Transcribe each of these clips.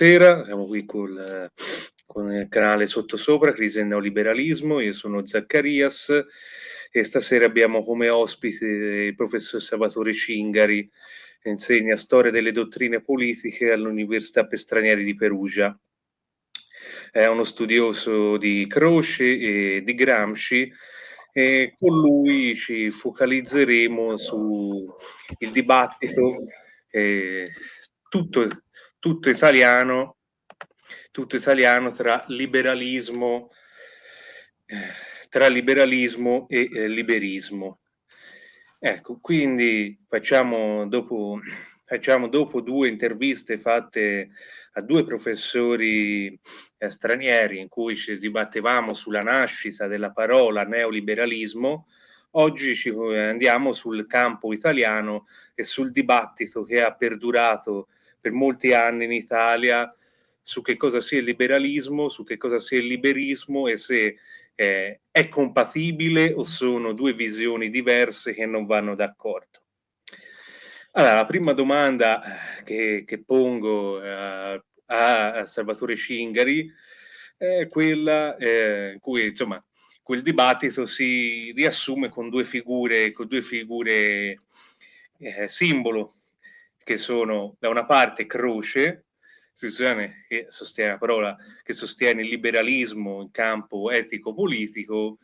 Buonasera, siamo qui col, con il canale Sottosopra, Crisi e Neoliberalismo, io sono Zaccarias e stasera abbiamo come ospite il professor Salvatore Cingari, che insegna storia delle dottrine politiche all'Università per Stranieri di Perugia. È uno studioso di Croce e di Gramsci e con lui ci focalizzeremo sul dibattito eh, tutto, tutto italiano tutto italiano tra liberalismo tra liberalismo e eh, liberismo. Ecco quindi facciamo dopo facciamo dopo due interviste fatte a due professori eh, stranieri in cui ci dibattevamo sulla nascita della parola neoliberalismo, oggi ci eh, andiamo sul campo italiano e sul dibattito che ha perdurato per molti anni in Italia su che cosa sia il liberalismo, su che cosa sia il liberismo e se eh, è compatibile o sono due visioni diverse che non vanno d'accordo. Allora, la prima domanda eh, che, che pongo eh, a Salvatore Cingari, è quella eh, cui insomma quel dibattito si riassume con due figure, con due figure eh, simbolo, che sono da una parte Croce, istituzione che sostiene la parola, che sostiene il liberalismo in campo etico-politico,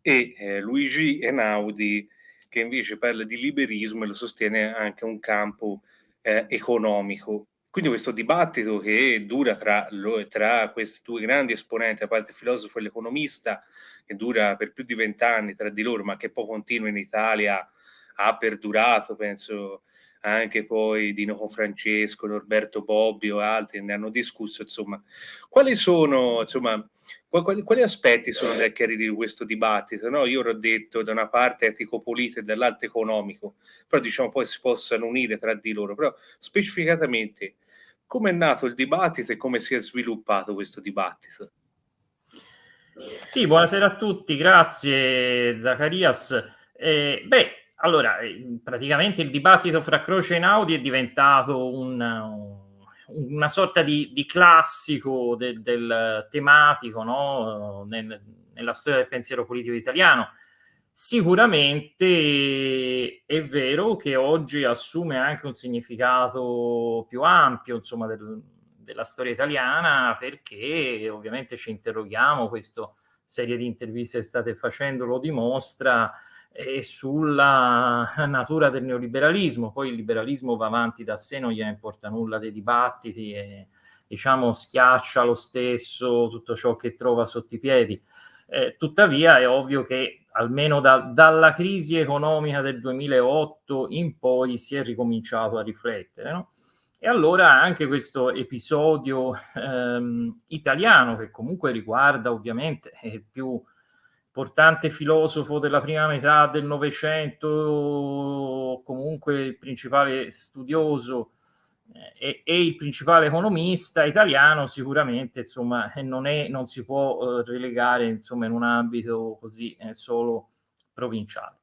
e eh, Luigi Enaudi, che invece parla di liberismo e lo sostiene anche un campo eh, economico. Quindi questo dibattito che dura tra, tra, questi due grandi esponenti, a parte il filosofo e l'economista, che dura per più di vent'anni tra di loro, ma che poi continua in Italia, ha perdurato, penso, anche poi Dino Confrancesco, Norberto Bobbio e altri ne hanno discusso, insomma, quali sono, insomma, quali, quali aspetti sono da chiarire di questo dibattito? No? Io ho detto da una parte etico-politico e dall'altra economico, però diciamo poi si possano unire tra di loro, però specificatamente come è nato il dibattito e come si è sviluppato questo dibattito? Sì, buonasera a tutti, grazie Zacarias. Eh, beh, allora, eh, praticamente il dibattito fra Croce e Naudi è diventato un, una sorta di, di classico de, del tematico no? Nel, nella storia del pensiero politico italiano. Sicuramente è vero che oggi assume anche un significato più ampio, insomma, del, della storia italiana, perché ovviamente ci interroghiamo, questa serie di interviste che state facendo lo dimostra, e sulla natura del neoliberalismo. Poi il liberalismo va avanti da sé, non gliene importa nulla dei dibattiti e diciamo schiaccia lo stesso tutto ciò che trova sotto i piedi. Eh, tuttavia è ovvio che almeno da, dalla crisi economica del 2008 in poi si è ricominciato a riflettere. No? E allora anche questo episodio ehm, italiano, che comunque riguarda ovviamente eh, più importante filosofo della prima metà del Novecento, comunque il principale studioso eh, e, e, il principale economista italiano, sicuramente insomma, eh, non, è, non si può eh, relegare insomma, in un ambito così eh, solo provinciale.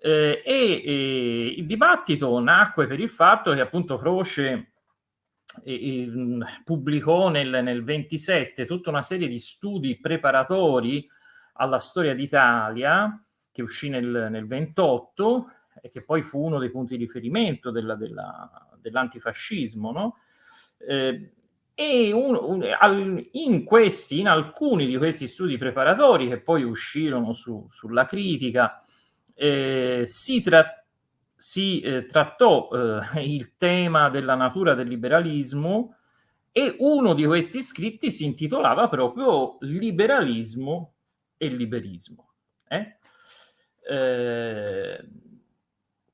Eh, e, e, il dibattito nacque per il fatto che appunto Croce pubblicò nel, nel 27 tutta una serie di studi preparatori alla storia d'Italia, che uscì nel, nel 28 e che poi fu uno dei punti di riferimento della, della, dell'antifascismo, no? Eh, e un, un, al, in questi, in alcuni di questi studi preparatori che poi uscirono su, sulla critica, eh, si, tra, si eh, trattò eh, il tema della natura del liberalismo e uno di questi scritti si intitolava proprio Liberalismo e il liberismo. Eh? Eh,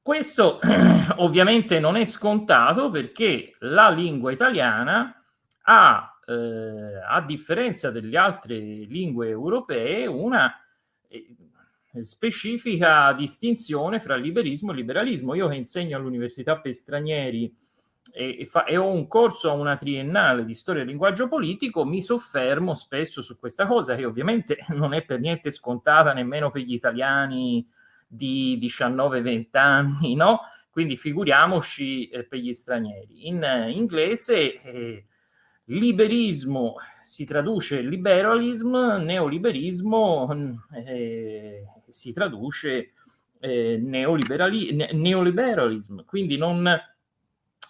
questo ovviamente non è scontato perché la lingua italiana ha, eh, a differenza delle altre lingue europee, una eh, specifica distinzione fra liberismo e liberalismo. Io che insegno all'Università per stranieri e, e, fa, e, ho un corso a una triennale di storia e linguaggio politico, mi soffermo spesso su questa cosa che ovviamente non è per niente scontata nemmeno per gli italiani di 19-20 anni, no? Quindi figuriamoci eh, per gli stranieri. In eh, inglese eh, liberismo si traduce liberalism, neoliberismo eh, si traduce eh, neoliberali, ne, neoliberalism, quindi non,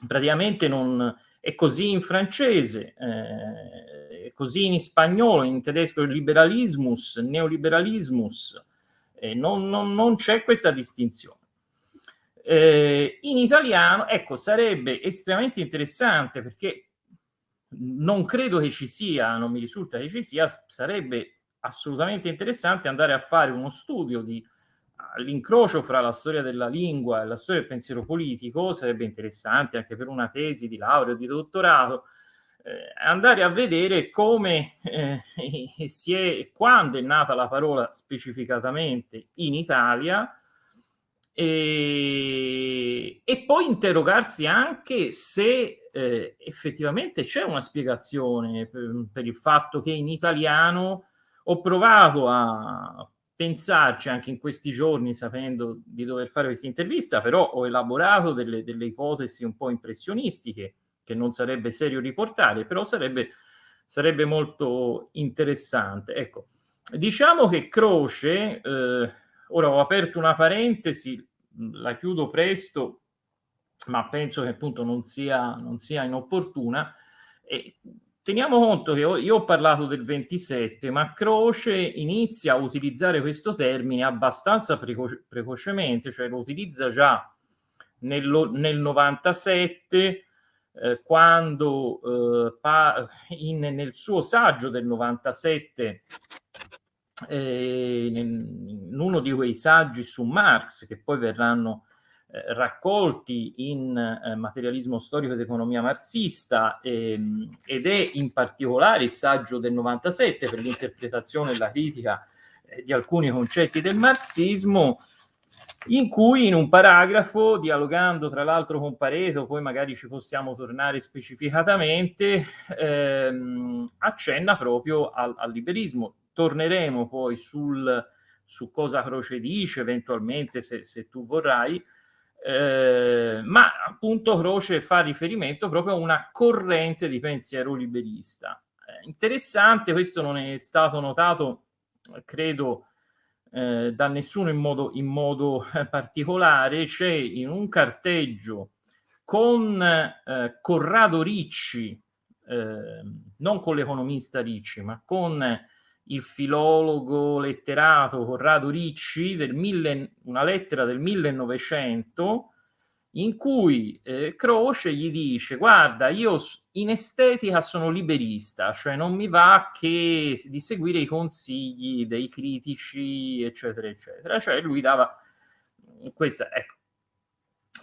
praticamente non è così in francese, eh, è così in spagnolo, in tedesco liberalismus, neoliberalismus, eh, non, non, non c'è questa distinzione. Eh, in italiano, ecco, sarebbe estremamente interessante perché non credo che ci sia, non mi risulta che ci sia, sarebbe assolutamente interessante andare a fare uno studio di l'incrocio fra la storia della lingua e la storia del pensiero politico, sarebbe interessante anche per una tesi di laurea o di dottorato, eh, andare a vedere come eh, si è, quando è nata la parola specificatamente in Italia, e, e, poi interrogarsi anche se eh, effettivamente c'è una spiegazione per, per, il fatto che in italiano ho provato a pensarci anche in questi giorni sapendo di dover fare questa intervista, però ho elaborato delle, delle ipotesi un po' impressionistiche che non sarebbe serio riportare, però sarebbe, sarebbe molto interessante. Ecco, diciamo che Croce... Eh, Ora ho aperto una parentesi, la chiudo presto, ma penso che appunto non sia, non sia inopportuna. E teniamo conto che io ho parlato del 27, ma Croce inizia a utilizzare questo termine abbastanza preco- precocemente, cioè lo utilizza già nello, nel 97, eh, quando eh, pa- in, nel suo saggio del 97 eh, in uno di quei saggi su Marx che poi verranno raccolti in eh, materialismo storico ed economia marxista ehm, ed è in particolare il saggio del 97 per l'interpretazione e la critica eh, di alcuni concetti del marxismo in cui in un paragrafo, dialogando tra l'altro con Pareto, poi magari ci possiamo tornare specificatamente, ehm, accenna proprio al, al liberismo. Torneremo poi sul, su cosa Croce dice, eventualmente se, se tu vorrai, eh, ma appunto Croce fa riferimento proprio a una corrente di pensiero liberista. Eh, interessante, questo non è stato notato, credo, eh, da nessuno in modo, in modo particolare, c'è in un carteggio con eh, Corrado Ricci, eh, non con l'economista Ricci, ma con il filologo letterato Corrado Ricci, del mille, una lettera del 1900, in cui eh, Croce gli dice guarda io in estetica sono liberista, cioè non mi va che di seguire i consigli dei critici, eccetera, eccetera. Cioè lui dava questa, ecco.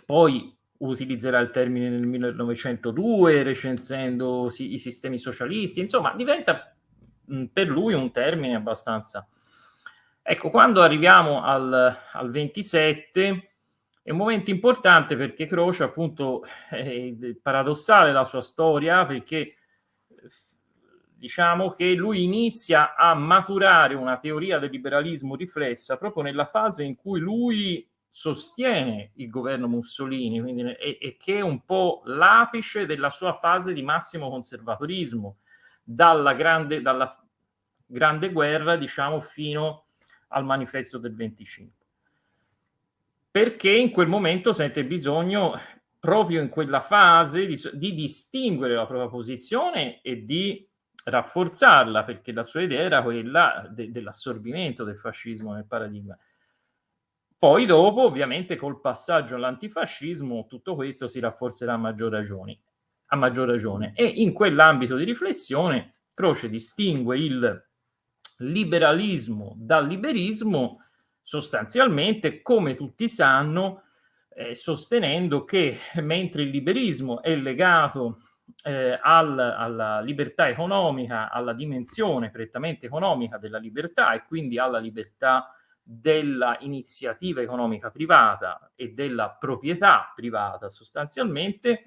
Poi utilizzerà il termine nel 1902 recensendo i sistemi socialisti, insomma diventa per lui un termine abbastanza... Ecco, quando arriviamo al, al 27 è un momento importante perché Croce appunto è paradossale la sua storia perché diciamo che lui inizia a maturare una teoria del liberalismo riflessa proprio nella fase in cui lui sostiene il governo Mussolini quindi, e, e che è un po' l'apice della sua fase di massimo conservatorismo dalla grande, dalla grande guerra, diciamo, fino al manifesto del 25. Perché in quel momento sente bisogno, proprio in quella fase, di, di distinguere la propria posizione e di rafforzarla, perché la sua idea era quella de, dell'assorbimento del fascismo nel paradigma. Poi dopo, ovviamente, col passaggio all'antifascismo, tutto questo si rafforzerà a maggior ragione. A maggior ragione. E in quell'ambito di riflessione, Croce distingue il liberalismo dal liberismo, sostanzialmente, come tutti sanno, eh, sostenendo che mentre il liberismo è legato eh, al, alla libertà economica, alla dimensione prettamente economica della libertà e quindi alla libertà della iniziativa economica privata e della proprietà privata sostanzialmente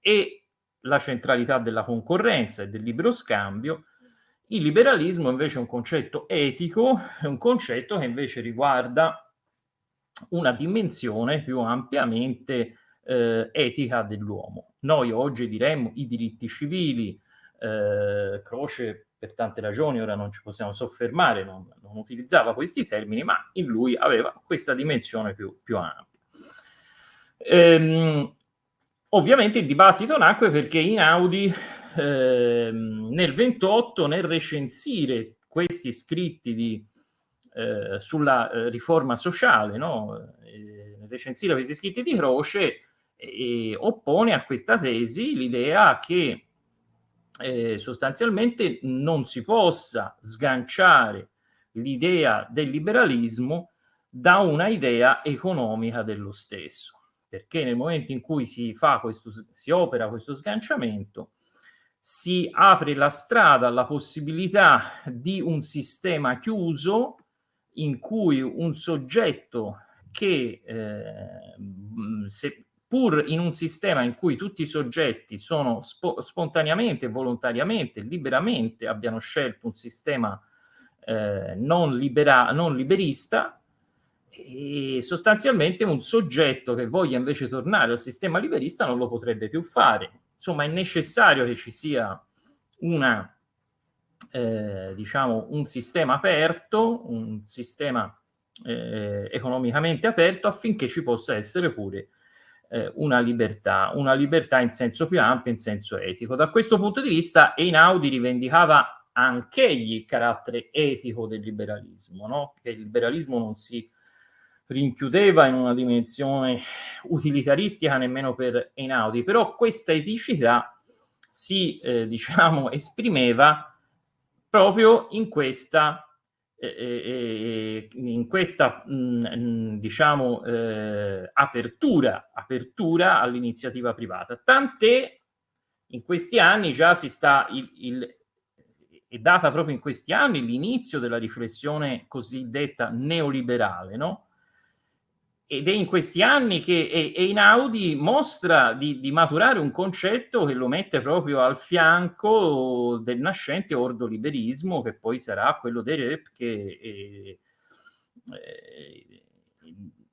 e la centralità della concorrenza e del libero scambio, il liberalismo invece è un concetto etico, è un concetto che invece riguarda una dimensione più ampiamente eh, etica dell'uomo. Noi oggi diremmo i diritti civili, Eh, Croce per tante ragioni, ora non ci possiamo soffermare, non, non, utilizzava questi termini, ma in lui aveva questa dimensione più, più ampia. Ehm, ovviamente il dibattito nacque perché Inaudi ehm, nel 28, nel recensire questi scritti di, eh, sulla eh, riforma sociale, no? eh, recensire questi scritti di Croce, oppone a questa tesi l'idea che eh, sostanzialmente non si possa sganciare l'idea del liberalismo da una idea economica dello stesso, perché nel momento in cui si, fa questo, si opera questo sganciamento, si apre la strada alla possibilità di un sistema chiuso in cui un soggetto che eh, se, pur in un sistema in cui tutti i soggetti sono spo spontaneamente, volontariamente, liberamente abbiano scelto un sistema eh, non, libera non liberista, e sostanzialmente un soggetto che voglia invece tornare al sistema liberista non lo potrebbe più fare. Insomma, è necessario che ci sia una, eh, diciamo, un sistema aperto, un sistema eh, economicamente aperto affinché ci possa essere pure eh, una libertà, una libertà in senso più ampio, in senso etico. Da questo punto di vista Einaudi rivendicava anch'egli il carattere etico del liberalismo, no? che il liberalismo non si rinchiudeva in una dimensione utilitaristica nemmeno per Einaudi, però questa eticità si, eh, diciamo, esprimeva proprio in questa eh, in questa mh, diciamo eh, apertura, apertura all'iniziativa privata. Tant'è in questi anni già si sta il, il, è data proprio in questi anni l'inizio della riflessione cosiddetta neoliberale, no? Ed è in questi anni che Einaudi mostra di, di, maturare un concetto che lo mette proprio al fianco del nascente ordoliberismo, che poi sarà quello dei rep, che è, è,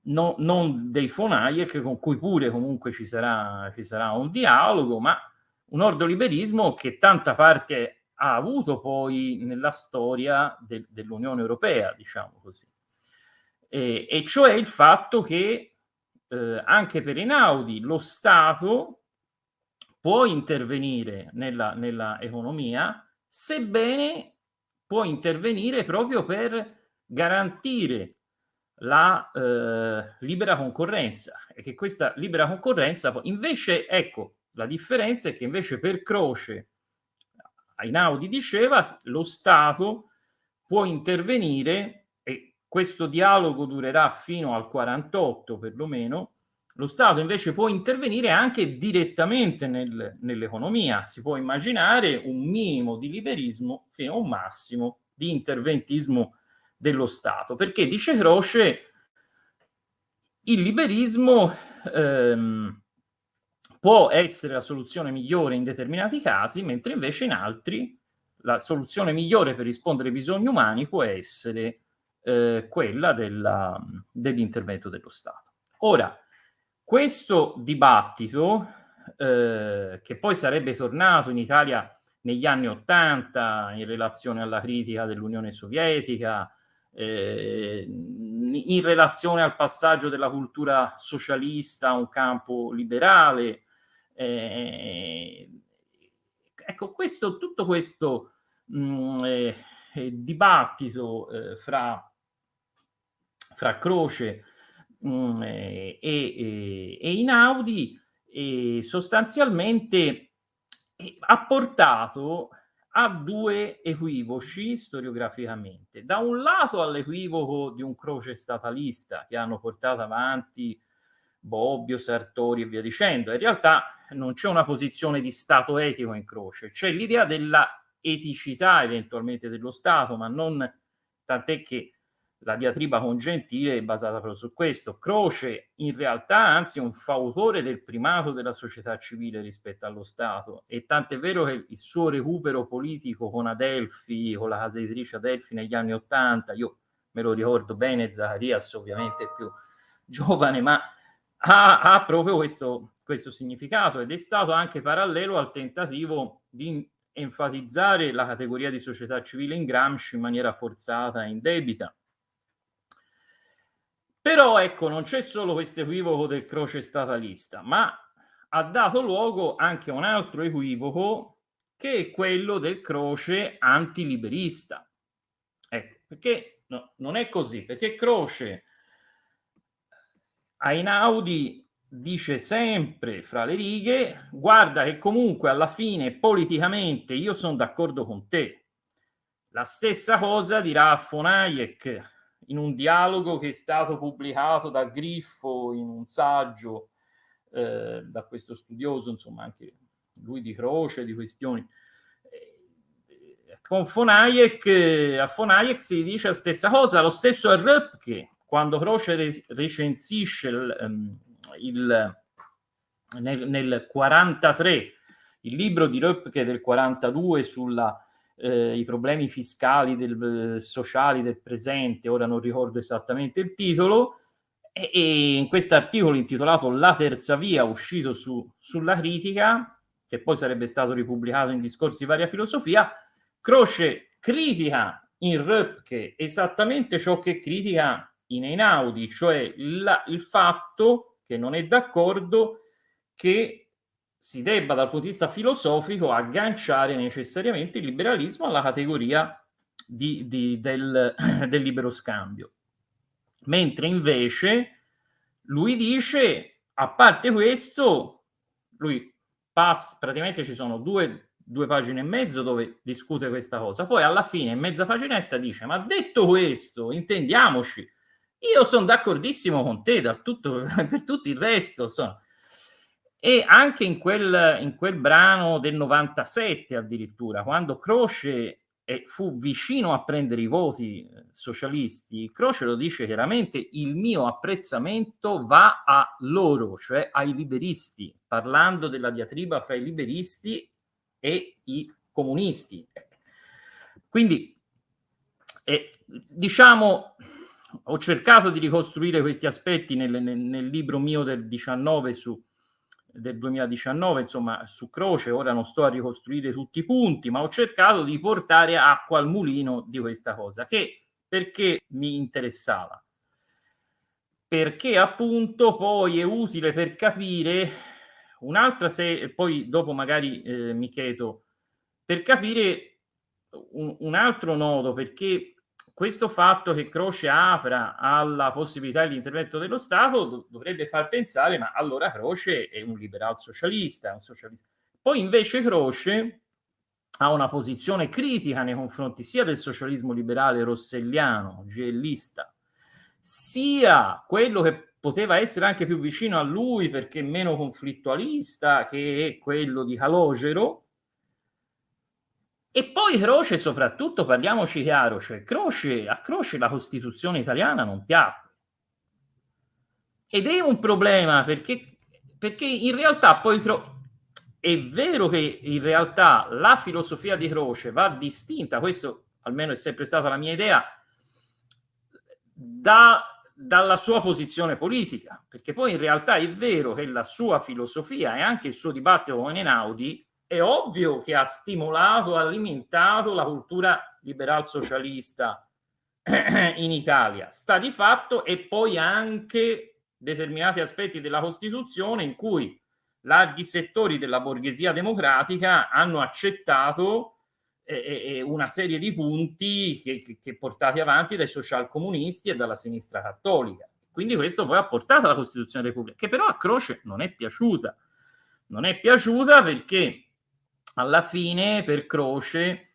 no, non dei Fonaiek, con cui pure comunque ci sarà, ci sarà un dialogo, ma un ordoliberismo che tanta parte ha avuto poi nella storia de, dell'Unione Europea, diciamo così eh, e cioè il fatto che eh, anche per Einaudi lo Stato può intervenire nella, nella economia, sebbene può intervenire proprio per garantire la eh, libera concorrenza e che questa libera concorrenza invece ecco la differenza è che invece per Croce Einaudi diceva lo Stato può intervenire questo dialogo durerà fino al 48 perlomeno, lo Stato invece può intervenire anche direttamente nel, nell'economia. Si può immaginare un minimo di liberismo fino a un massimo di interventismo dello Stato. Perché, dice Croce, il liberismo ehm, può essere la soluzione migliore in determinati casi, mentre invece in altri la soluzione migliore per rispondere ai bisogni umani può essere eh, quella della, dell'intervento dello Stato. Ora, questo dibattito, eh, che poi sarebbe tornato in Italia negli anni Ottanta in relazione alla critica dell'Unione Sovietica, eh, in relazione al passaggio della cultura socialista a un campo liberale. Eh, ecco, questo, tutto questo mh, mm, eh, dibattito eh, fra fra Croce mh, mm, e, e, e, Inaudi e sostanzialmente ha portato a due equivoci storiograficamente. Da un lato all'equivoco di un Croce statalista che hanno portato avanti Bobbio, Sartori e via dicendo. In realtà non c'è una posizione di Stato etico in Croce, c'è l'idea della eticità eventualmente dello Stato, ma non tant'è che la diatriba con Gentile è basata proprio su questo. Croce in realtà anzi è un fautore del primato della società civile rispetto allo Stato e tant'è vero che il suo recupero politico con Adelphi, con la casa editrice Adelphi negli anni Ottanta, io me lo ricordo bene, Zacharias ovviamente più giovane, ma ha, ha proprio questo, questo significato ed è stato anche parallelo al tentativo di enfatizzare la categoria di società civile in Gramsci in maniera forzata e indebita. Però ecco, non c'è solo questo equivoco del croce statalista, ma ha dato luogo anche a un altro equivoco che è quello del croce antiliberista. Ecco, perché no, non è così, perché Croce Ainaudi dice sempre fra le righe, guarda che comunque alla fine politicamente io sono d'accordo con te. La stessa cosa dirà von Hayek in un dialogo che è stato pubblicato da Griffo in un saggio eh, da questo studioso, insomma anche lui di Croce, di questioni. Eh, con von Hayek, a von Hayek si dice la stessa cosa, lo stesso a Röpke, quando Croce recensisce il, um, il, nel, nel 43 il libro di Röpke del 42 sui eh, problemi fiscali del, sociali del presente, ora non ricordo esattamente il titolo, e, e in questo articolo intitolato La terza via, uscito su, sulla critica, che poi sarebbe stato ripubblicato in discorsi di varia filosofia, Croce critica in Röpke esattamente ciò che critica in Einaudi, cioè la, il fatto che non è d'accordo che si debba dal punto di vista filosofico agganciare necessariamente il liberalismo alla categoria di, di, del, del libero scambio. Mentre invece lui dice, a parte questo, lui passa, praticamente ci sono due, due pagine e mezzo dove discute questa cosa, poi alla fine, in mezza paginetta, dice, ma detto questo, intendiamoci, io sono d'accordissimo con te tutto, per tutto il resto. Insomma. E anche in quel, in quel brano del 97 addirittura, quando Croce eh, fu vicino a prendere i voti eh, socialisti, Croce lo dice chiaramente, il mio apprezzamento va a loro, cioè ai liberisti, parlando della diatriba fra i liberisti e i comunisti. Quindi, eh, diciamo, ho cercato di ricostruire questi aspetti nel, nel, nel libro mio del 19 su, del 2019, insomma, su Croce, ora non sto a ricostruire tutti i punti, ma ho cercato di portare acqua al mulino di questa cosa, che perché mi interessava? Perché appunto poi è utile per capire un'altra se poi dopo magari eh, mi chiedo per capire un, un altro nodo, perché questo fatto che Croce apra alla possibilità dell'intervento dello Stato dov dovrebbe far pensare, ma allora Croce è un liberal socialista, un socialista. Poi invece Croce ha una posizione critica nei confronti sia del socialismo liberale rosselliano, gellista, sia quello che poteva essere anche più vicino a lui perché meno conflittualista, che è quello di Calogero, e poi Croce, soprattutto, parliamoci chiaro, cioè Croce, a Croce la Costituzione italiana non piacque. Ed è un problema perché, perché in realtà poi è vero che in realtà la filosofia di Croce va distinta, questo almeno è sempre stata la mia idea, da, dalla sua posizione politica, perché poi in realtà è vero che la sua filosofia e anche il suo dibattito con Enaudi è ovvio che ha stimolato, alimentato la cultura liberal socialista in Italia. Sta di fatto e poi anche determinati aspetti della Costituzione in cui larghi settori della borghesia democratica hanno accettato eh, eh, una serie di punti che, che, che portati avanti dai socialcomunisti e dalla sinistra cattolica. Quindi questo poi ha portato alla Costituzione Repubblica, che però a Croce non è piaciuta. Non è piaciuta perché alla fine per Croce,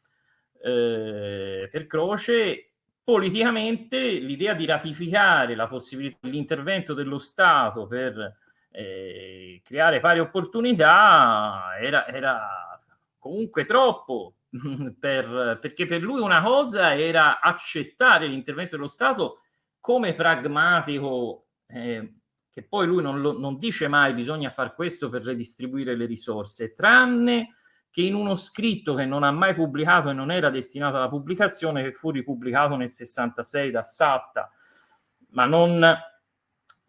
eh, per Croce politicamente l'idea di ratificare la possibilità dell'intervento dello Stato per eh, creare pari opportunità era, era comunque troppo per, perché per lui una cosa era accettare l'intervento dello Stato come pragmatico eh, che poi lui non, lo, non dice mai bisogna fare questo per redistribuire le risorse tranne che in uno scritto che non ha mai pubblicato e non era destinato alla pubblicazione, che fu ripubblicato nel 66 da Satta, ma non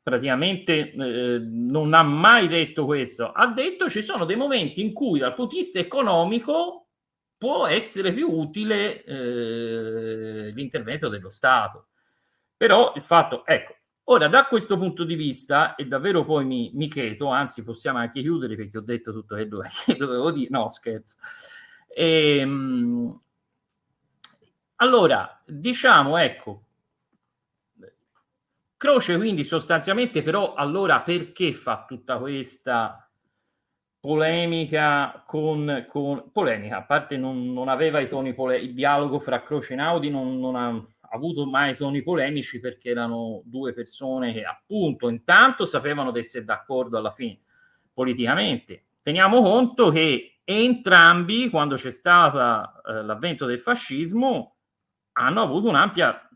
praticamente eh, non ha mai detto questo, ha detto ci sono dei momenti in cui dal punto di vista economico può essere più utile eh, l'intervento dello Stato. Però il fatto, ecco, ora da questo punto di vista, e davvero poi mi, mi chiedo, anzi possiamo anche chiudere perché ho detto tutto che dovevo dire, no scherzo. Ehm, allora, diciamo, ecco, Croce quindi sostanzialmente però allora perché fa tutta questa polemica con, con polemica, a parte non, non aveva i toni polemici, il dialogo fra Croce e Naudi non, non ha avuto mai toni polemici perché erano due persone che appunto intanto sapevano di essere d'accordo alla fine politicamente. Teniamo conto che entrambi, quando c'è stato eh, l'avvento del fascismo, hanno avuto un'ampia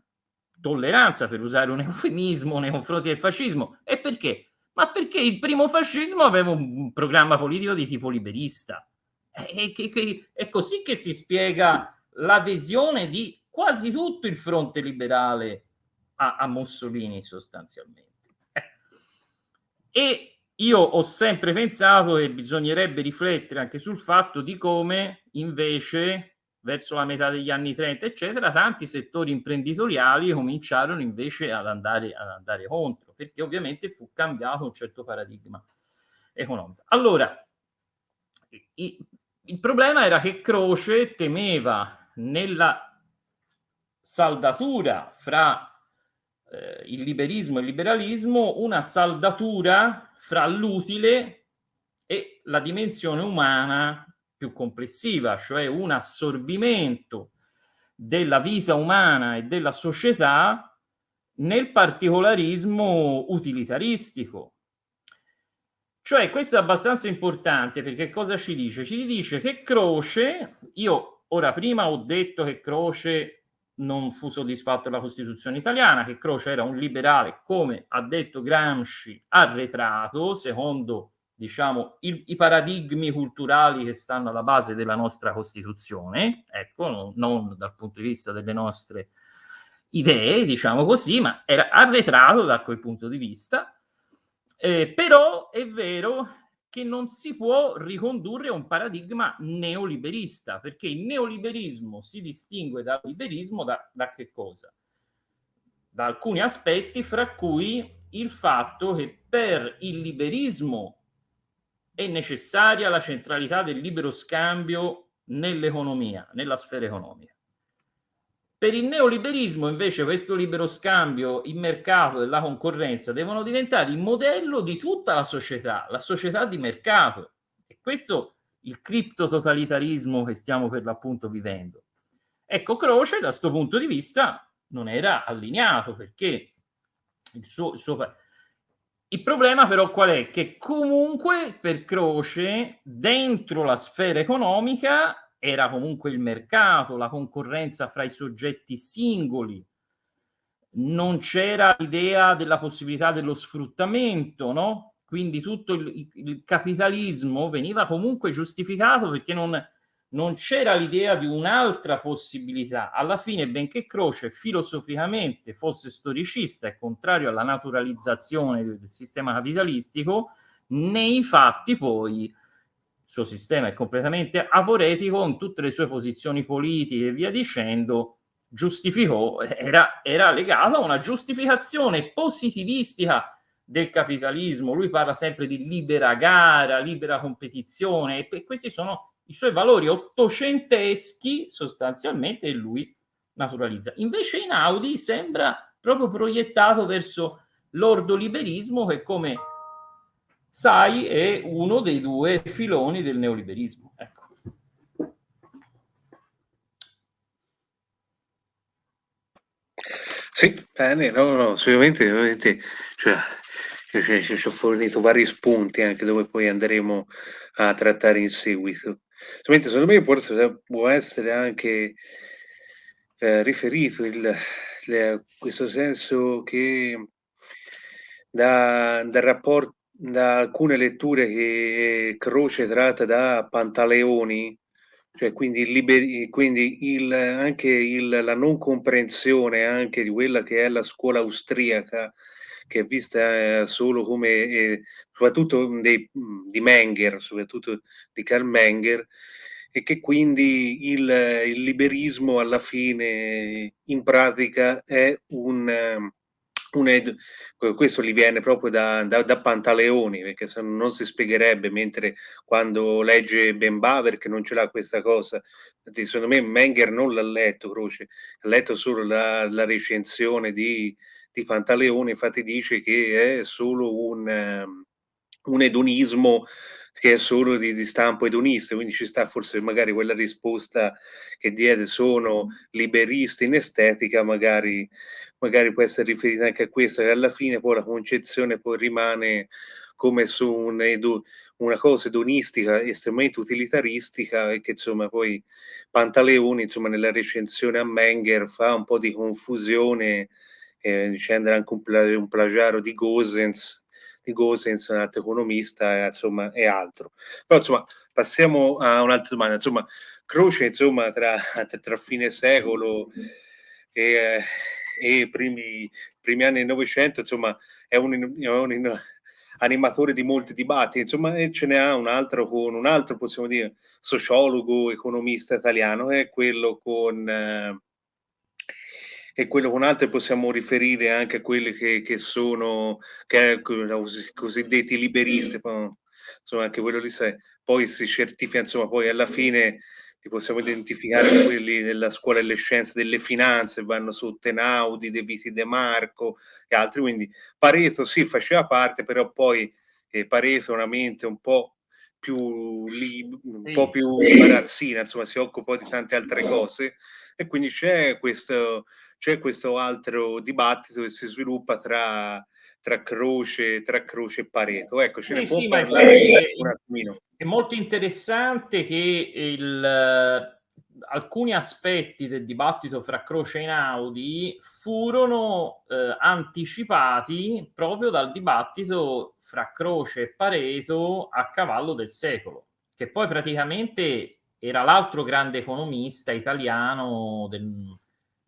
tolleranza, per usare un eufemismo, nei confronti del fascismo. E perché? Ma perché il primo fascismo aveva un programma politico di tipo liberista. E, che, che, è così che si spiega l'adesione di quasi tutto il fronte liberale a, a Mussolini sostanzialmente. Eh. E io ho sempre pensato che bisognerebbe riflettere anche sul fatto di come invece verso la metà degli anni 30, eccetera, tanti settori imprenditoriali cominciarono invece ad andare, ad andare contro, perché ovviamente fu cambiato un certo paradigma economico. Allora, il problema era che Croce temeva nella saldatura fra eh, il liberismo e il liberalismo una saldatura fra l'utile e la dimensione umana più complessiva, cioè un assorbimento della vita umana e della società nel particolarismo utilitaristico. Cioè questo è abbastanza importante perché cosa ci dice? Ci dice che Croce, io ora prima ho detto che Croce non fu soddisfatto della Costituzione italiana, che Croce era un liberale, come ha detto Gramsci, arretrato, secondo diciamo, il, i paradigmi culturali che stanno alla base della nostra Costituzione, ecco, non, non dal punto di vista delle nostre idee, diciamo così, ma era arretrato da quel punto di vista. Eh, però è vero che non si può ricondurre a un paradigma neoliberista, perché il neoliberismo si distingue dal liberismo da, da che cosa? Da alcuni aspetti, fra cui il fatto che per il liberismo è necessaria la centralità del libero scambio nell'economia, nella sfera economica. Per il neoliberismo invece questo libero scambio, il mercato e la concorrenza devono diventare il modello di tutta la società, la società di mercato. E questo il criptototalitarismo che stiamo per l'appunto vivendo. Ecco, Croce da questo punto di vista non era allineato perché il suo, il suo il problema però qual è? Che comunque per Croce dentro la sfera economica era comunque il mercato, la concorrenza fra i soggetti singoli, non c'era l'idea della possibilità dello sfruttamento, no? Quindi tutto il, il capitalismo veniva comunque giustificato perché non, non c'era l'idea di un'altra possibilità. Alla fine, benché Croce filosoficamente fosse storicista e contrario alla naturalizzazione del sistema capitalistico, nei fatti poi suo sistema è completamente aporetico, in tutte le sue posizioni politiche e via dicendo, giustificò, era, era legato a una giustificazione positivistica del capitalismo. Lui parla sempre di libera gara, libera competizione e questi sono i suoi valori ottocenteschi sostanzialmente lui naturalizza. Invece in Audi sembra proprio proiettato verso l'ordoliberismo che come sai è uno dei due filoni del neoliberismo. Ecco. Sì, bene, no, no, sicuramente, ovviamente, cioè, ci ho fornito vari spunti anche dove poi andremo a trattare in seguito. Solamente secondo me forse può essere anche eh, riferito il, il, questo senso che da, da, rapport, da alcune letture che Croce tratta da Pantaleoni, cioè quindi, liberi, quindi il, anche il, la non comprensione anche di quella che è la scuola austriaca, che è vista eh, solo come, eh, soprattutto dei, di Menger, soprattutto di Karl Menger, e che quindi il, il liberismo alla fine in pratica è un un, questo gli viene proprio da, da, da, Pantaleoni, perché se non si spiegherebbe, mentre quando legge Ben Baver che non ce l'ha questa cosa, secondo me Menger non l'ha letto, Croce, ha letto solo la, la recensione di, di, Pantaleoni, infatti dice che è solo un, um, un edonismo che è solo di, di, stampo edonista, quindi ci sta forse magari quella risposta che diede sono liberisti in estetica, magari, magari può essere riferita anche a questo, che alla fine poi la concezione poi rimane come su un edu, una cosa edonistica estremamente utilitaristica e che insomma poi Pantaleoni insomma nella recensione a Menger fa un po' di confusione eh, dicendo anche un, un plagiario di Gosens Gosens, un altro economista, insomma, e altro. Però, insomma, passiamo a un'altra domanda. Insomma, Croce, insomma, tra, tra fine secolo e, e primi, primi anni del Novecento, insomma, è un, è un animatore di molti dibattiti, insomma, e ce n'è un altro con un altro, possiamo dire, sociologo, economista italiano, è quello con... Eh, e quello con altri possiamo riferire anche a quelli che, che sono che, cosiddetti liberisti, insomma anche quello lì sai, poi si certifica, insomma poi alla fine li possiamo identificare quelli della scuola delle scienze delle finanze, vanno su Tenaudi, De Viti De Marco e altri, quindi Pareto sì faceva parte, però poi eh, Pareto è una mente un po' più, li, un po' più barazzina, insomma si occupa di tante altre cose e quindi c'è questo c'è questo altro dibattito che si sviluppa tra, tra, Croce, tra Croce e Pareto. Ecco, ce eh ne sì, può parlare un attimino. È molto interessante che il, alcuni aspetti del dibattito fra Croce e Inaudi furono eh, anticipati proprio dal dibattito fra Croce e Pareto a cavallo del secolo, che poi praticamente era l'altro grande economista italiano del,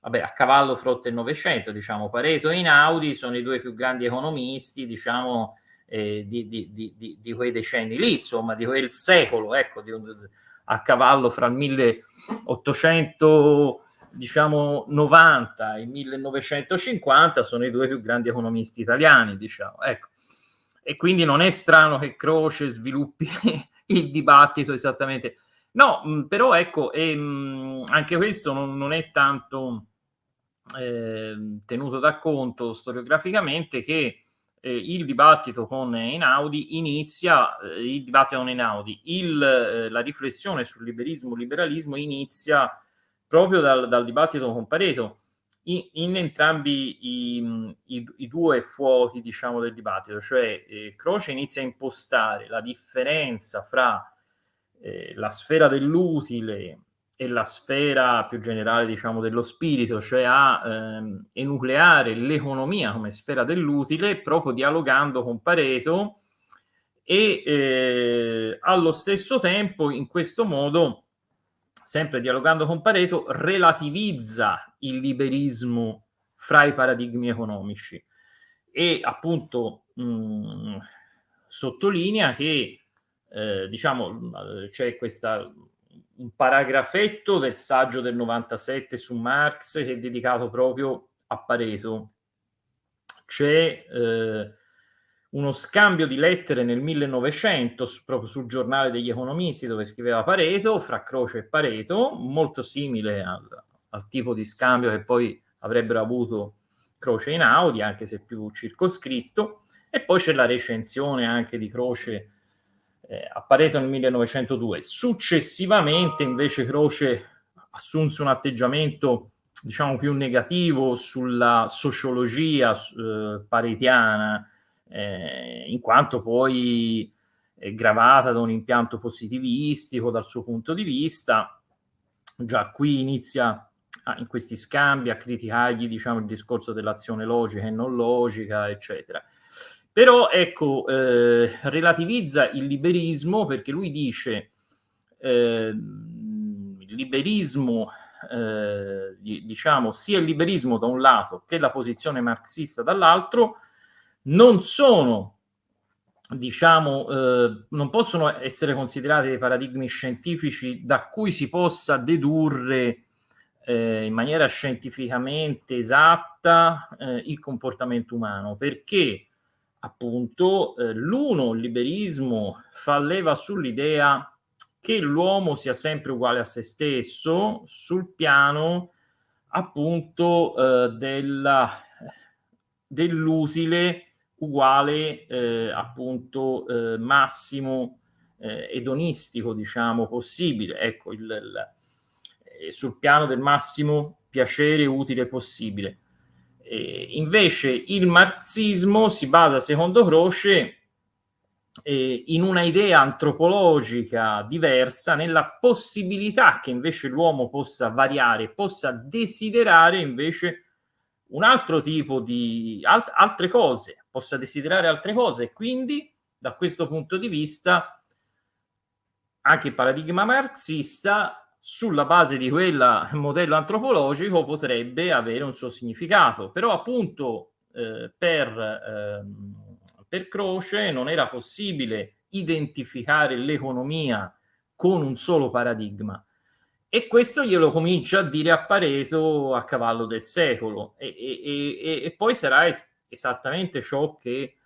vabbè, a cavallo frotto il Novecento, diciamo, Pareto e Inaudi sono i due più grandi economisti, diciamo, eh, di, di, di, di, quei decenni lì, insomma, di quel secolo, ecco, a cavallo fra il 1800 diciamo 90 e 1950 sono i due più grandi economisti italiani, diciamo, ecco. E quindi non è strano che Croce sviluppi il dibattito esattamente. No, però ecco, e, mh, anche questo non, non è tanto eh, tenuto da conto storiograficamente che eh, il dibattito con Einaudi inizia, eh, il dibattito con Einaudi, il, eh, la riflessione sul liberismo, liberalismo inizia proprio dal, dal dibattito con Pareto, in, in entrambi i, i, i, due fuochi diciamo, del dibattito, cioè eh, Croce inizia a impostare la differenza fra eh, la sfera dell'utile e la sfera più generale, diciamo, dello spirito, cioè a ehm, enucleare l'economia come sfera dell'utile, proprio dialogando con Pareto e eh, allo stesso tempo, in questo modo, sempre dialogando con Pareto, relativizza il liberismo fra i paradigmi economici. E appunto mh, sottolinea che eh, diciamo c'è questa un paragrafetto del saggio del 97 su Marx che è dedicato proprio a Pareto. C'è eh, uno scambio di lettere nel 1900 proprio sul giornale degli economisti dove scriveva Pareto, fra Croce e Pareto, molto simile al, al tipo di scambio che poi avrebbero avuto Croce in Audi, anche se più circoscritto, e poi c'è la recensione anche di Croce eh, a Pareto nel 1902. Successivamente invece Croce assunse un atteggiamento diciamo più negativo sulla sociologia eh, paretiana, eh, in quanto poi è gravata da un impianto positivistico dal suo punto di vista. Già qui inizia a, in questi scambi a criticargli diciamo, il discorso dell'azione logica e non logica, eccetera. Però ecco, eh, relativizza il liberismo perché lui dice eh, il liberismo, eh, diciamo, sia il liberismo da un lato che la posizione marxista dall'altro non sono diciamo, eh, non possono essere considerati dei paradigmi scientifici da cui si possa dedurre eh, in maniera scientificamente esatta eh, il comportamento umano, perché appunto eh, l'uno, liberismo, fa leva sull'idea che l'uomo sia sempre uguale a se stesso sul piano appunto eh, della, dell'utile uguale eh, appunto eh, massimo eh, edonistico diciamo possibile. Ecco il, il, eh, sul piano del massimo piacere utile possibile eh, invece il marxismo si basa secondo Croce eh, in una idea antropologica diversa nella possibilità che invece l'uomo possa variare possa desiderare invece un altro tipo di alt altre cose possa desiderare altre cose. E quindi da questo punto di vista anche il paradigma marxista sulla base di quel modello antropologico potrebbe avere un suo significato. Però appunto eh, per, eh, per Croce non era possibile identificare l'economia con un solo paradigma. E questo glielo comincia a dire a Pareto a cavallo del secolo. E, e, e, e poi sarà es esattamente ciò che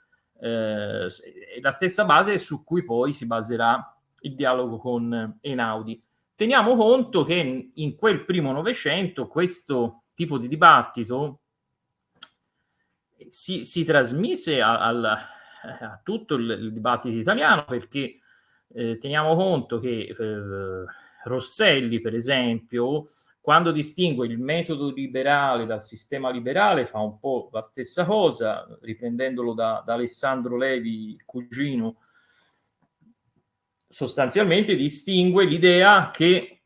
eh, è la stessa base su cui poi si baserà il dialogo con Einaudi. Teniamo conto che in quel primo Novecento questo tipo di dibattito si, si trasmise a, a, tutto il, il, dibattito italiano perché eh, teniamo conto che eh, Rosselli, per esempio, quando distingue il metodo liberale dal sistema liberale fa un po' la stessa cosa, riprendendolo da, da Alessandro Levi, cugino, sostanzialmente distingue l'idea che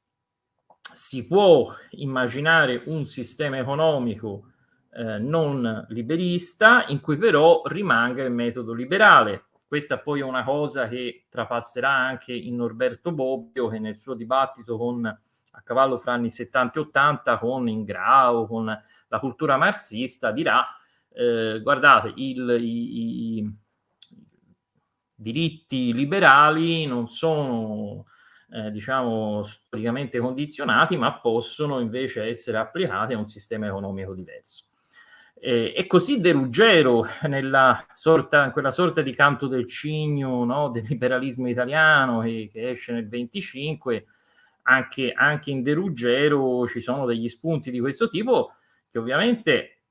si può immaginare un sistema economico eh, non liberista in cui però rimanga il metodo liberale. Questa poi è una cosa che trapasserà anche in Norberto Bobbio che nel suo dibattito con a cavallo fra anni 70 e 80 con Ingrao, con la cultura marxista, dirà eh, guardate, il, i, i, diritti liberali non sono eh, diciamo storicamente condizionati, ma possono invece essere applicati a un sistema economico diverso. Eh, e così De Ruggero, nella sorta, quella sorta di canto del cigno no, del liberalismo italiano che, che esce nel 25, anche, anche in De Ruggero ci sono degli spunti di questo tipo che ovviamente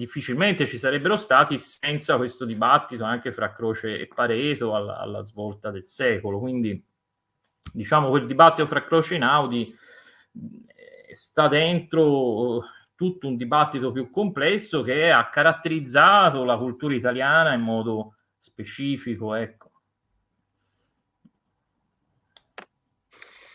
difficilmente ci sarebbero stati senza questo dibattito anche fra Croce e Pareto alla, alla svolta del secolo. Quindi diciamo quel dibattito fra Croce e Naudi sta dentro tutto un dibattito più complesso che ha caratterizzato la cultura italiana in modo specifico, ecco.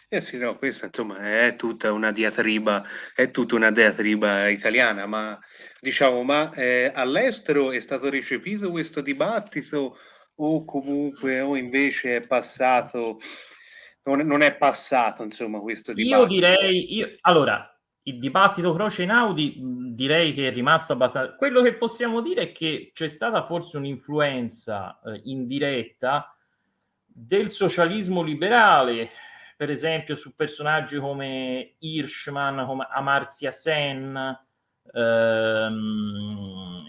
Eh sì, no, questa insomma è tutta una diatriba, è tutta una diatriba italiana, ma diciamo, ma eh, all'estero è stato recepito questo dibattito o comunque o invece è passato, non, non è passato insomma questo dibattito? Io direi, io, allora, il dibattito Croce Inaudi direi che è rimasto abbastanza... Quello che possiamo dire è che c'è stata forse un'influenza eh, indiretta del socialismo liberale per esempio su personaggi come Hirschman, come Amartya Sen, ehm,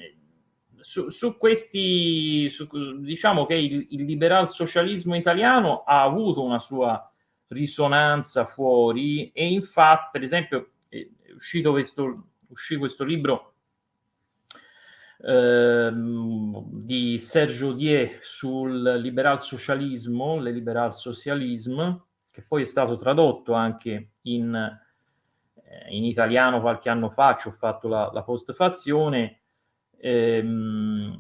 su, su, questi, su, diciamo che il, il liberal socialismo italiano ha avuto una sua risonanza fuori e infatti, per esempio, è uscito questo, uscì questo libro ehm, di Sergio Die sul liberal socialismo, le liberal socialisme, che poi è stato tradotto anche in, eh, in italiano qualche anno fa, ci ho fatto la, la postfazione, ehm,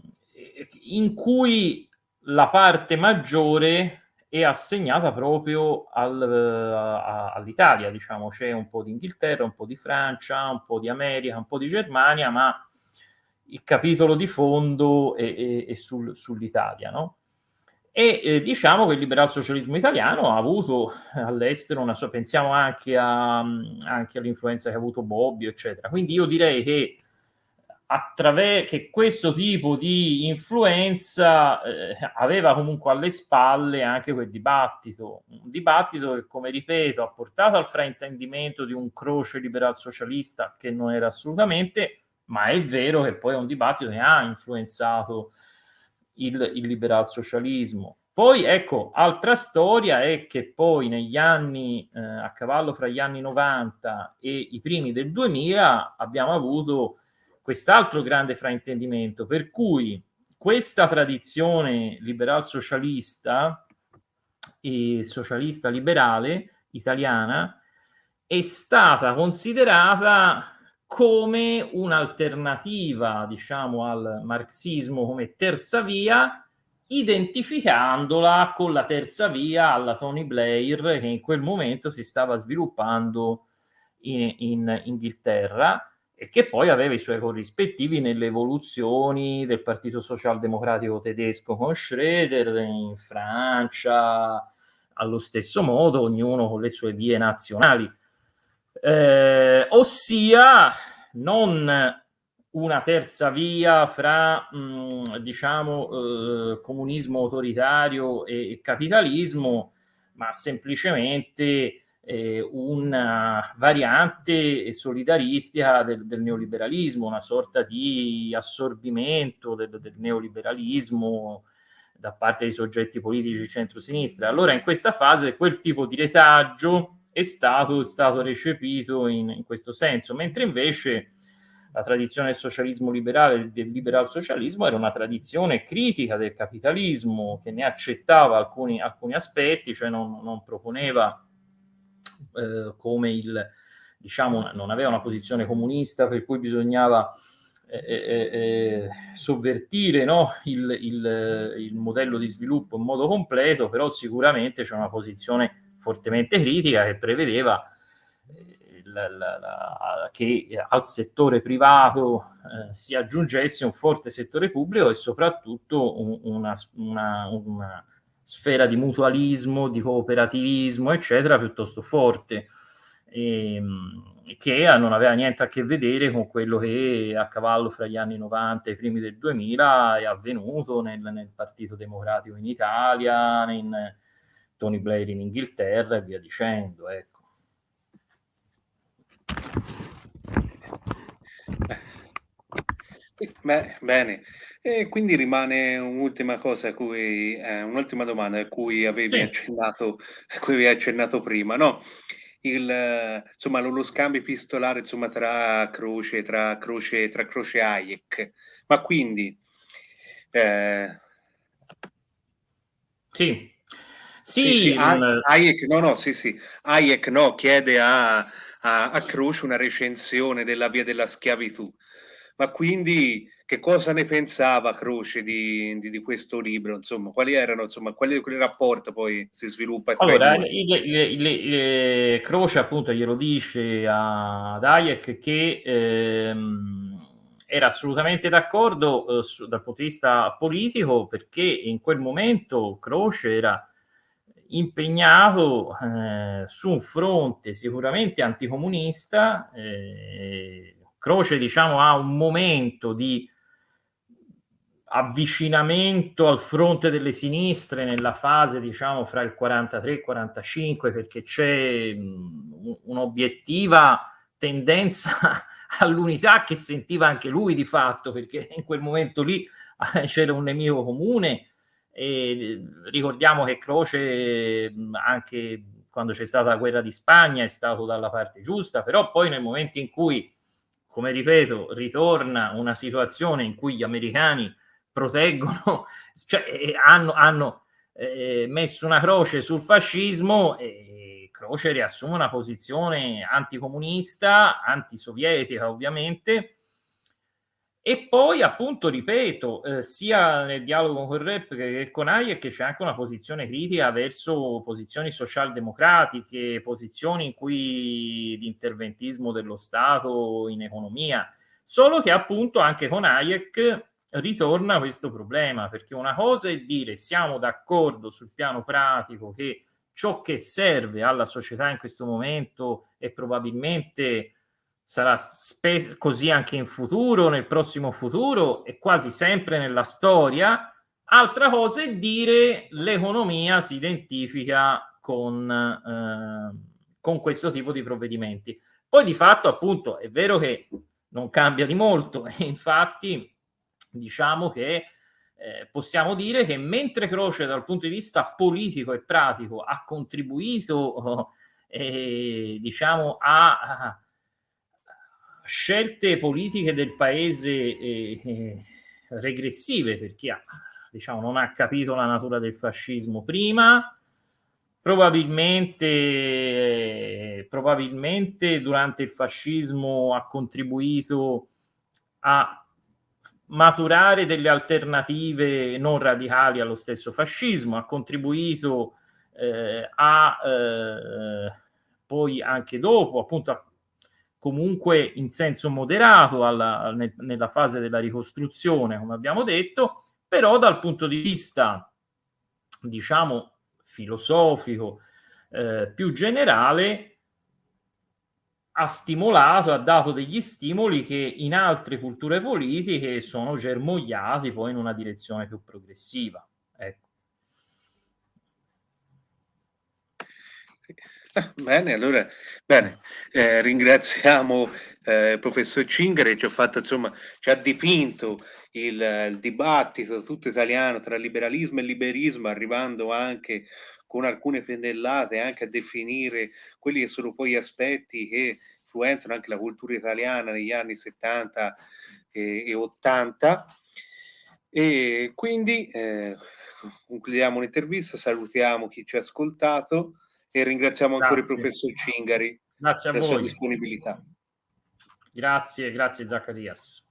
in cui la parte maggiore è assegnata proprio al, a, all'Italia, diciamo, c'è un po' di Inghilterra, un po' di Francia, un po' di America, un po' di Germania, ma il capitolo di fondo è, è, è sul, sull'Italia, no? E eh, diciamo che il liberal socialismo italiano ha avuto all'estero una sua, pensiamo anche, a, anche all'influenza che ha avuto Bobbio, eccetera. Quindi io direi che che questo tipo di influenza eh, aveva comunque alle spalle anche quel dibattito, un dibattito che, come ripeto, ha portato al fraintendimento di un croce liberal socialista che non era assolutamente, ma è vero che poi è un dibattito che ha influenzato il, il liberal socialismo. Poi ecco, altra storia è che poi negli anni, eh, a cavallo fra gli anni 90 e i primi del 2000, abbiamo avuto quest'altro grande fraintendimento, per cui questa tradizione liberal socialista e socialista liberale italiana è stata considerata come un'alternativa, diciamo, al marxismo come terza via identificandola con la terza via alla Tony Blair che in quel momento si stava sviluppando in, in Inghilterra e che poi aveva i suoi corrispettivi nelle evoluzioni del Partito Socialdemocratico tedesco con Schroeder, in Francia, allo stesso modo, ognuno con le sue vie nazionali. Eh, ossia, non una terza via fra, mh, mm, diciamo, eh, comunismo autoritario e, e, capitalismo, ma semplicemente eh, una variante solidaristica del, del, neoliberalismo, una sorta di assorbimento del, del neoliberalismo da parte dei soggetti politici centro-sinistra. Allora in questa fase quel tipo di retaggio è stato, è stato recepito in, in questo senso, mentre invece la tradizione del socialismo liberale, del liberal socialismo, era una tradizione critica del capitalismo che ne accettava alcuni, alcuni aspetti, cioè non, non proponeva eh, come il, diciamo, non aveva una posizione comunista per cui bisognava eh, eh, eh sovvertire no? il, il, il, modello di sviluppo in modo completo, però sicuramente c'è una posizione fortemente critica che prevedeva la, la, la, che al settore privato eh, si aggiungesse un forte settore pubblico e soprattutto un, una, una, una, sfera di mutualismo, di cooperativismo, eccetera, piuttosto forte, e, ehm, che non aveva niente a che vedere con quello che a cavallo fra gli anni 90 e i primi del 2000 è avvenuto nel, nel Partito Democratico in Italia, in Tony Blair in Inghilterra e via dicendo. Ecco. Beh, bene, e quindi rimane un'ultima cosa a cui, eh, un'ultima domanda a cui avevi Sì. accennato, a cui avevi accennato prima, no? Il, insomma, lo, lo scambio epistolare, insomma, tra Croce, tra Croce, tra Croce e Hayek. Ma quindi, eh, Sì. Sì, sì, mh, Hayek, no, no, sì, sì, Hayek, no, chiede a, a, a Croce una recensione della via della schiavitù. Ma quindi che cosa ne pensava Croce di, di, di questo libro? Insomma, quali erano, insomma, quali, quali rapporti poi si sviluppa allora, il, il, il, Croce appunto glielo dice a Hayek che ehm, era assolutamente d'accordo eh, dal punto di vista politico perché in quel momento Croce era impegnato eh, su un fronte sicuramente anticomunista eh, Croce, diciamo, ha un momento di avvicinamento al fronte delle sinistre nella fase, diciamo, fra il 43 e il 45, perché c'è un'obiettiva tendenza all'unità che sentiva anche lui di fatto, perché in quel momento lì c'era un nemico comune e ricordiamo che Croce anche quando c'è stata la guerra di Spagna è stato dalla parte giusta, però poi nel momento in cui come ripeto, ritorna una situazione in cui gli americani proteggono, cioè eh, hanno, hanno eh, messo una croce sul fascismo e Croce riassume una posizione anticomunista, antisovietica ovviamente, e poi, appunto, ripeto, eh, sia nel dialogo con Rep che con Hayek c'è anche una posizione critica verso posizioni socialdemocratiche, posizioni in cui l'interventismo dello Stato in economia, solo che appunto anche con Hayek ritorna questo problema, perché una cosa è dire siamo d'accordo sul piano pratico che ciò che serve alla società in questo momento è probabilmente sarà così anche in futuro, nel prossimo futuro e quasi sempre nella storia. Altra cosa è dire l'economia si identifica con, eh, con questo tipo di provvedimenti. Poi di fatto appunto è vero che non cambia di molto e infatti diciamo che eh, possiamo dire che mentre Croce dal punto di vista politico e pratico ha contribuito eh, diciamo a, a, scelte politiche del paese eh, eh regressive per chi ha, diciamo, non ha capito la natura del fascismo prima probabilmente, probabilmente durante il fascismo ha contribuito a maturare delle alternative non radicali allo stesso fascismo, ha contribuito eh, a eh, poi anche dopo, appunto, a, comunque in senso moderato alla, ne, nella fase della ricostruzione, come abbiamo detto, però dal punto di vista, diciamo, filosofico eh, più generale, ha stimolato, ha dato degli stimoli che in altre culture politiche sono germogliati poi in una direzione più progressiva. Ecco. Bene, allora, bene, eh, ringraziamo eh, il professor Cingare, ci ha fatto, insomma, ci ha dipinto il, il dibattito tutto italiano tra liberalismo e liberismo, arrivando anche con alcune pennellate anche a definire quelli che sono poi aspetti che influenzano anche la cultura italiana negli anni 70 e, e 80. E quindi eh, concludiamo l'intervista, salutiamo chi ci ha ascoltato e ringraziamo ancora il professor Cingari grazie per la sua disponibilità. Grazie, grazie Zaccarias.